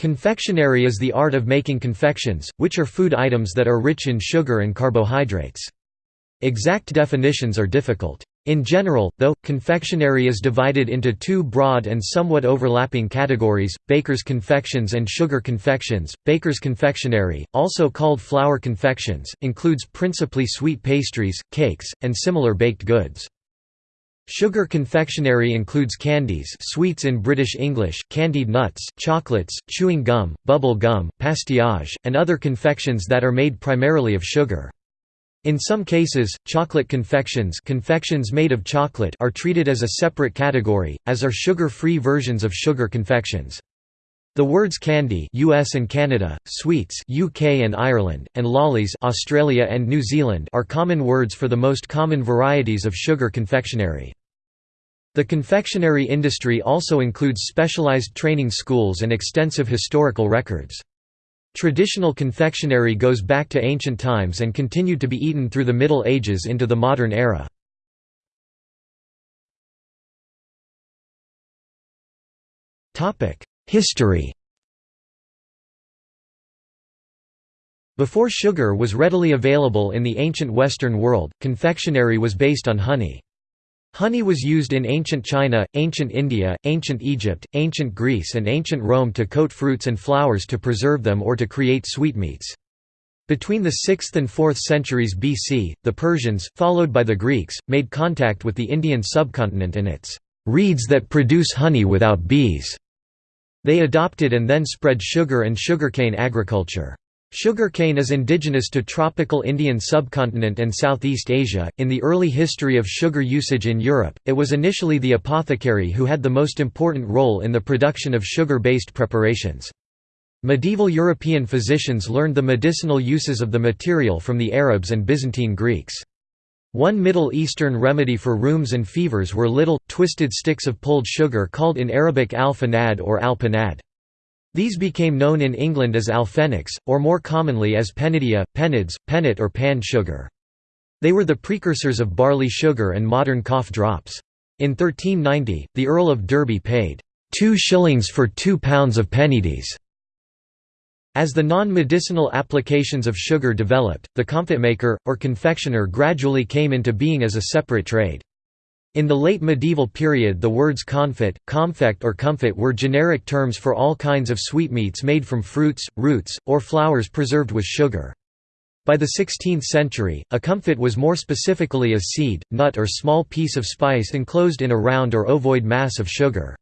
Confectionery is the art of making confections, which are food items that are rich in sugar and carbohydrates. Exact definitions are difficult. In general, though, confectionery is divided into two broad and somewhat overlapping categories, baker's confections and sugar confections. Baker's confectionery, also called flour confections, includes principally sweet pastries, cakes, and similar baked goods. Sugar confectionery includes candies sweets in British English, candied nuts, chocolates, chewing gum, bubble gum, pastillage, and other confections that are made primarily of sugar. In some cases, chocolate confections, confections made of chocolate are treated as a separate category, as are sugar-free versions of sugar confections. The words candy US and Canada, sweets UK and Ireland, and lollies Australia and New Zealand are common words for the most common varieties of sugar confectionery. The confectionery industry also includes specialized training schools and extensive historical records. Traditional confectionery goes back to ancient times and continued to be eaten through the Middle Ages into the modern era. History Before sugar was readily available in the ancient Western world, confectionery was based on honey. Honey was used in ancient China, ancient India, ancient Egypt, ancient Greece and ancient Rome to coat fruits and flowers to preserve them or to create sweetmeats. Between the 6th and 4th centuries BC, the Persians, followed by the Greeks, made contact with the Indian subcontinent and its reeds that produce honey without bees. They adopted and then spread sugar and sugarcane agriculture. Sugarcane is indigenous to tropical Indian subcontinent and Southeast Asia. In the early history of sugar usage in Europe, it was initially the apothecary who had the most important role in the production of sugar-based preparations. Medieval European physicians learned the medicinal uses of the material from the Arabs and Byzantine Greeks. One Middle Eastern remedy for rheums and fevers were little, twisted sticks of pulled sugar called in Arabic al-fanad or al-panad. These became known in England as alfenix, or more commonly as pennidia, pennids, pennet or pan sugar. They were the precursors of barley sugar and modern cough drops. In 1390, the Earl of Derby paid two shillings for two pounds of pennidies. As the non-medicinal applications of sugar developed, the comfitmaker, or confectioner gradually came into being as a separate trade. In the late medieval period the words confit, comfect or comfit were generic terms for all kinds of sweetmeats made from fruits, roots, or flowers preserved with sugar. By the 16th century, a comfit was more specifically a seed, nut or small piece of spice enclosed in a round or ovoid mass of sugar.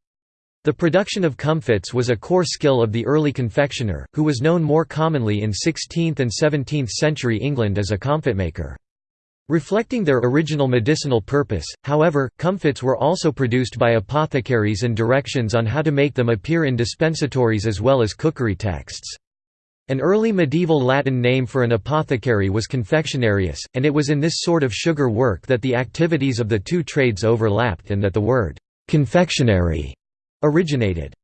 The production of comfits was a core skill of the early confectioner, who was known more commonly in 16th and 17th century England as a comfitmaker. Reflecting their original medicinal purpose, however, comfits were also produced by apothecaries and directions on how to make them appear in dispensatories as well as cookery texts. An early medieval Latin name for an apothecary was confectionarius, and it was in this sort of sugar work that the activities of the two trades overlapped and that the word «confectionary» originated.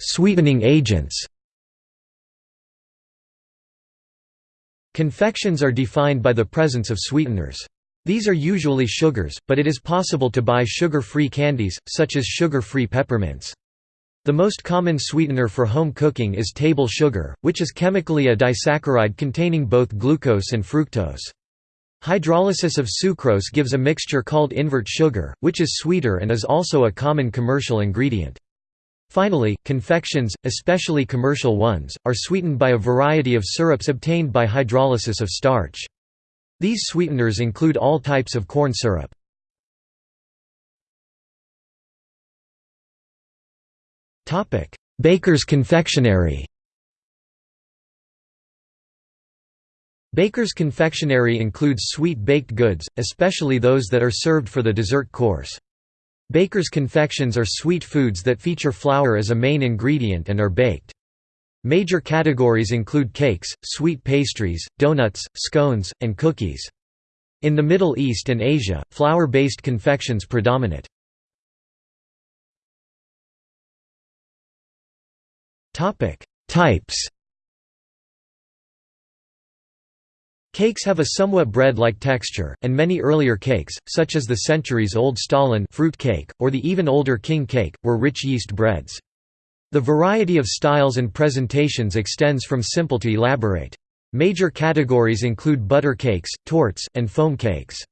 Sweetening agents Confections are defined by the presence of sweeteners. These are usually sugars, but it is possible to buy sugar-free candies, such as sugar-free peppermints. The most common sweetener for home cooking is table sugar, which is chemically a disaccharide containing both glucose and fructose. Hydrolysis of sucrose gives a mixture called invert sugar, which is sweeter and is also a common commercial ingredient. Finally, confections, especially commercial ones, are sweetened by a variety of syrups obtained by hydrolysis of starch. These sweeteners include all types of corn syrup. Baker's confectionery Baker's confectionery includes sweet baked goods, especially those that are served for the dessert course. Baker's confections are sweet foods that feature flour as a main ingredient and are baked. Major categories include cakes, sweet pastries, donuts, scones, and cookies. In the Middle East and Asia, flour-based confections predominate. Types Cakes have a somewhat bread-like texture, and many earlier cakes, such as the centuries-old stollen fruit cake, or the even older king cake, were rich yeast breads. The variety of styles and presentations extends from simple to elaborate. Major categories include butter cakes, tortes, and foam cakes.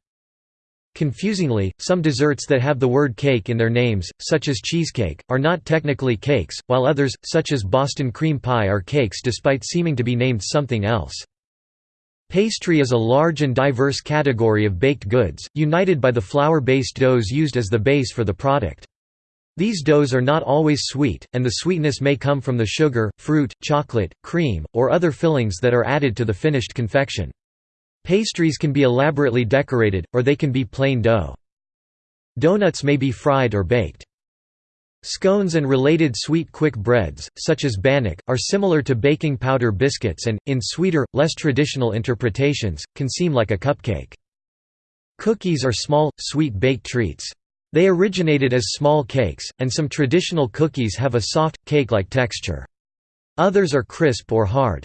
Confusingly, some desserts that have the word cake in their names, such as cheesecake, are not technically cakes, while others, such as Boston cream pie are cakes despite seeming to be named something else. Pastry is a large and diverse category of baked goods, united by the flour-based doughs used as the base for the product. These doughs are not always sweet, and the sweetness may come from the sugar, fruit, chocolate, cream, or other fillings that are added to the finished confection. Pastries can be elaborately decorated, or they can be plain dough. Donuts may be fried or baked. Scones and related sweet quick breads, such as bannock, are similar to baking powder biscuits and, in sweeter, less traditional interpretations, can seem like a cupcake. Cookies are small, sweet baked treats. They originated as small cakes, and some traditional cookies have a soft, cake-like texture. Others are crisp or hard.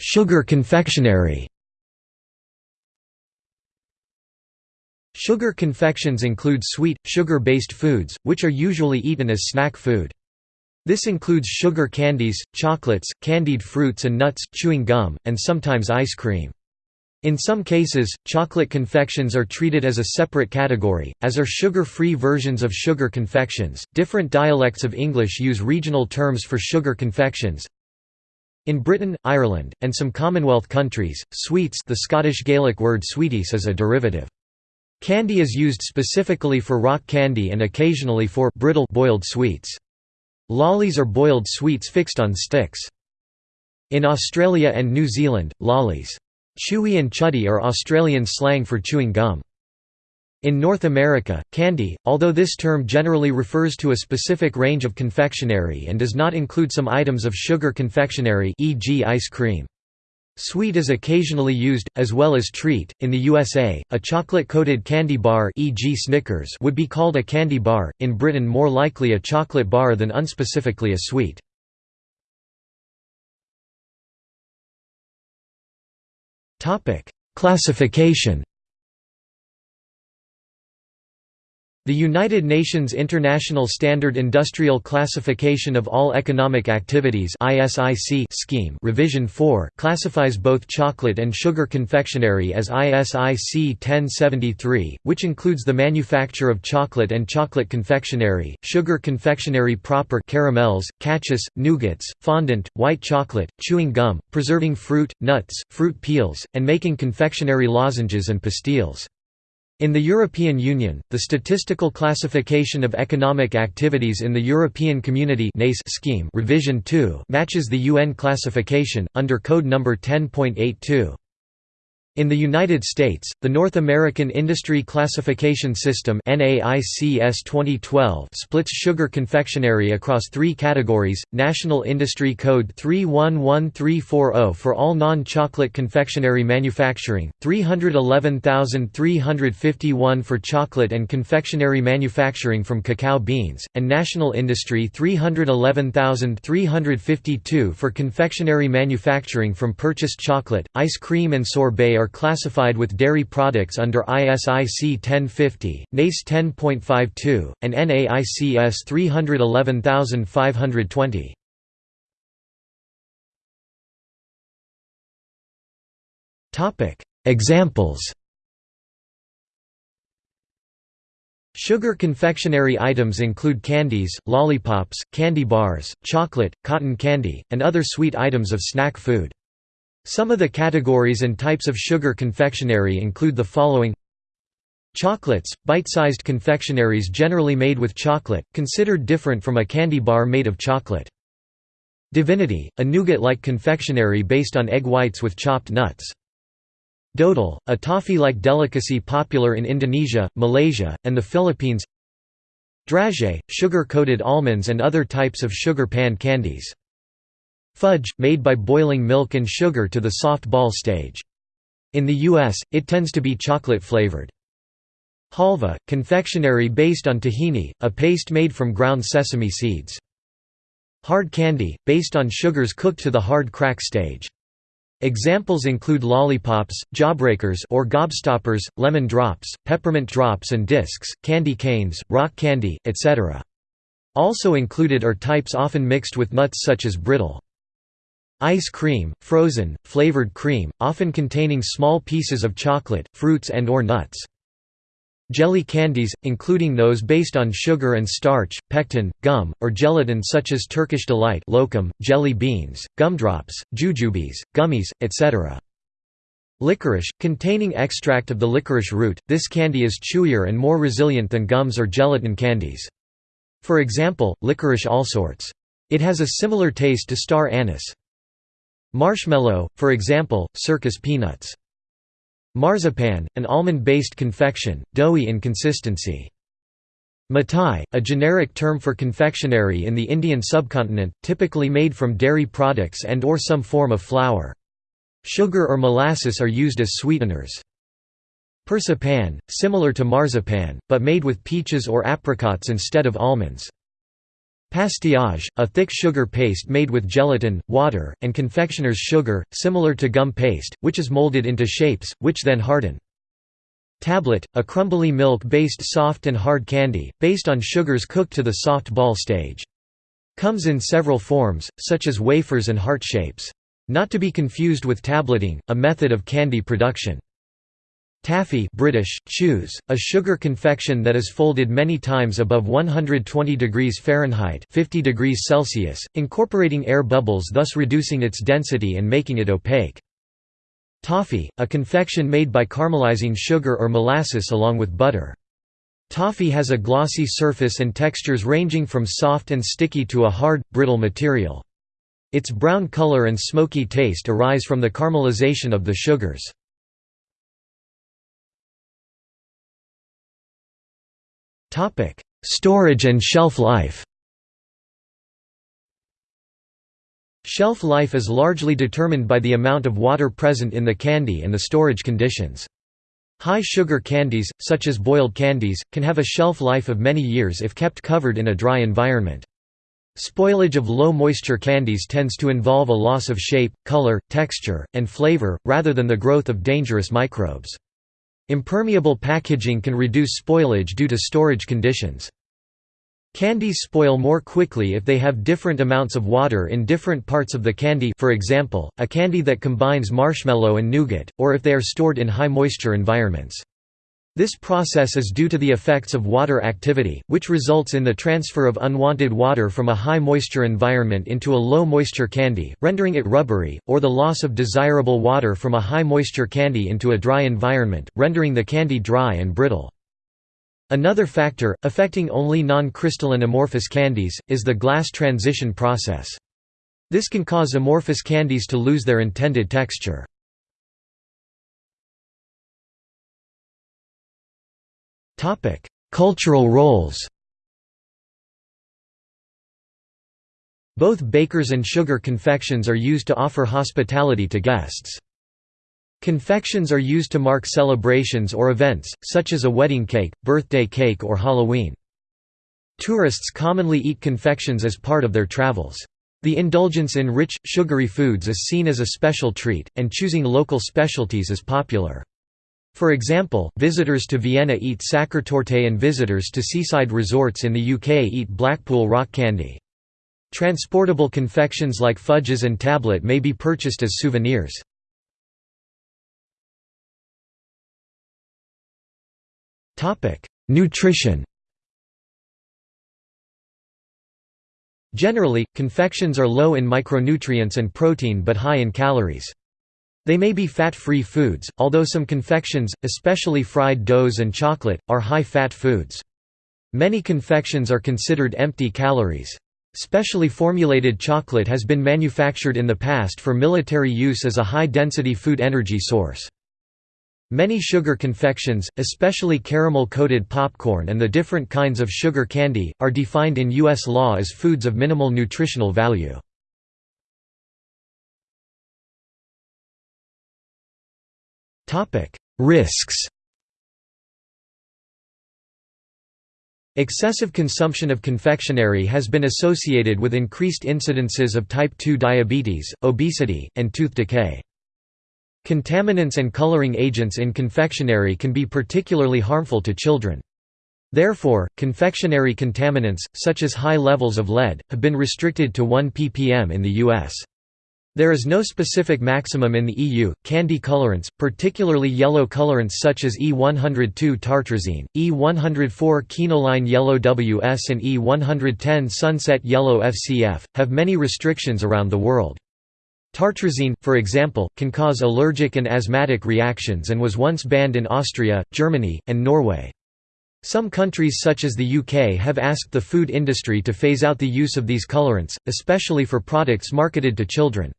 Sugar confectionery Sugar confections include sweet, sugar-based foods, which are usually eaten as snack food. This includes sugar candies, chocolates, candied fruits and nuts, chewing gum, and sometimes ice cream. In some cases, chocolate confections are treated as a separate category, as are sugar-free versions of sugar confections. Different dialects of English use regional terms for sugar confections. In Britain, Ireland, and some Commonwealth countries, sweets the Scottish Gaelic word sweeties is a derivative. Candy is used specifically for rock candy and occasionally for brittle boiled sweets. Lollies are boiled sweets fixed on sticks. In Australia and New Zealand, lollies Chewy and chuddy are Australian slang for chewing gum. In North America, candy, although this term generally refers to a specific range of confectionery and does not include some items of sugar confectionery e.g. ice cream. Sweet is occasionally used, as well as treat. In the USA, a chocolate-coated candy bar e.g. Snickers would be called a candy bar, in Britain more likely a chocolate bar than unspecifically a sweet. Classification The United Nations International Standard Industrial Classification of All Economic Activities ISIC scheme Revision 4 classifies both chocolate and sugar confectionery as ISIC 1073, which includes the manufacture of chocolate and chocolate confectionery, sugar confectionery proper caramels, cachous, nougats, fondant, white chocolate, chewing gum, preserving fruit, nuts, fruit peels, and making confectionery lozenges and pastilles. In the European Union, the Statistical Classification of Economic Activities in the European Community scheme revision 2 matches the UN classification, under Code No. 10.82. In the United States, the North American Industry Classification System NAICS 2012 splits sugar confectionery across three categories, National Industry Code 311340 for all non-chocolate confectionery manufacturing, 311351 for chocolate and confectionery manufacturing from cacao beans, and National Industry 311352 for confectionery manufacturing from purchased chocolate, ice cream and sorbet are classified with dairy products under ISIC 1050, NACE 10.52, and NAICS 311520. Examples Sugar confectionery items include candies, lollipops, candy bars, chocolate, cotton candy, and other sweet items of snack food. Some of the categories and types of sugar confectionery include the following Chocolates, bite-sized confectionaries generally made with chocolate, considered different from a candy bar made of chocolate. Divinity, a nougat-like confectionery based on egg whites with chopped nuts. Dodol, a toffee-like delicacy popular in Indonesia, Malaysia, and the Philippines Dragée, sugar-coated almonds and other types of sugar pan candies Fudge, made by boiling milk and sugar to the soft ball stage. In the U.S., it tends to be chocolate-flavored. Halva, confectionery based on tahini, a paste made from ground sesame seeds. Hard candy, based on sugars cooked to the hard crack stage. Examples include lollipops, jawbreakers or gobstoppers, lemon drops, peppermint drops and discs, candy canes, rock candy, etc. Also included are types often mixed with nuts such as brittle. Ice cream, frozen, flavored cream, often containing small pieces of chocolate, fruits and or nuts. Jelly candies, including those based on sugar and starch, pectin, gum, or gelatin such as Turkish Delight lokum, jelly beans, gumdrops, jujubes, gummies, etc. Licorice, containing extract of the licorice root, this candy is chewier and more resilient than gums or gelatin candies. For example, licorice allsorts. It has a similar taste to star anise. Marshmallow, for example, circus peanuts. Marzipan, an almond-based confection, doughy in consistency. Mithai, a generic term for confectionery in the Indian subcontinent, typically made from dairy products and or some form of flour. Sugar or molasses are used as sweeteners. Persipan, similar to marzipan, but made with peaches or apricots instead of almonds. Pastillage, a thick sugar paste made with gelatin, water, and confectioner's sugar, similar to gum paste, which is molded into shapes, which then harden. Tablet, a crumbly milk-based soft and hard candy, based on sugars cooked to the soft ball stage. Comes in several forms, such as wafers and heart shapes. Not to be confused with tableting, a method of candy production. Taffy British, chews, a sugar confection that is folded many times above 120 degrees Fahrenheit 50 degrees Celsius, incorporating air bubbles thus reducing its density and making it opaque. Toffee, a confection made by caramelizing sugar or molasses along with butter. Toffee has a glossy surface and textures ranging from soft and sticky to a hard, brittle material. Its brown color and smoky taste arise from the caramelization of the sugars. Topic: Storage and shelf life. Shelf life is largely determined by the amount of water present in the candy and the storage conditions. High sugar candies, such as boiled candies, can have a shelf life of many years if kept covered in a dry environment. Spoilage of low-moisture candies tends to involve a loss of shape, color, texture, and flavor, rather than the growth of dangerous microbes. Impermeable packaging can reduce spoilage due to storage conditions. Candies spoil more quickly if they have different amounts of water in different parts of the candy for example, a candy that combines marshmallow and nougat, or if they are stored in high moisture environments. This process is due to the effects of water activity, which results in the transfer of unwanted water from a high-moisture environment into a low-moisture candy, rendering it rubbery, or the loss of desirable water from a high-moisture candy into a dry environment, rendering the candy dry and brittle. Another factor, affecting only non-crystalline amorphous candies, is the glass transition process. This can cause amorphous candies to lose their intended texture. Cultural roles Both bakers and sugar confections are used to offer hospitality to guests. Confections are used to mark celebrations or events, such as a wedding cake, birthday cake or Halloween. Tourists commonly eat confections as part of their travels. The indulgence in rich, sugary foods is seen as a special treat, and choosing local specialties is popular. For example, visitors to Vienna eat Sachertorte and visitors to seaside resorts in the UK eat Blackpool rock candy. Transportable confections like fudges and tablet may be purchased as souvenirs. Nutrition Generally, confections are low in micronutrients and protein but high in calories. They may be fat-free foods, although some confections, especially fried doughs and chocolate, are high-fat foods. Many confections are considered empty calories. Specially formulated chocolate has been manufactured in the past for military use as a high-density food energy source. Many sugar confections, especially caramel-coated popcorn and the different kinds of sugar candy, are defined in U.S. law as foods of minimal nutritional value. Risks Excessive consumption of confectionery has been associated with increased incidences of type 2 diabetes, obesity, and tooth decay. Contaminants and coloring agents in confectionery can be particularly harmful to children. Therefore, confectionery contaminants, such as high levels of lead, have been restricted to 1 ppm in the U.S. There is no specific maximum in the EU. Candy colorants, particularly yellow colorants such as E102 tartrazine, E104 quinoline yellow WS, and E110 sunset yellow FCF, have many restrictions around the world. Tartrazine, for example, can cause allergic and asthmatic reactions and was once banned in Austria, Germany, and Norway. Some countries such as the UK have asked the food industry to phase out the use of these colorants, especially for products marketed to children.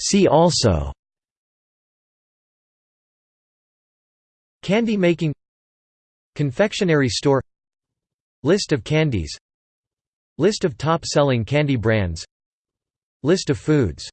See also Candy making Confectionery store List of candies List of top-selling candy brands List of foods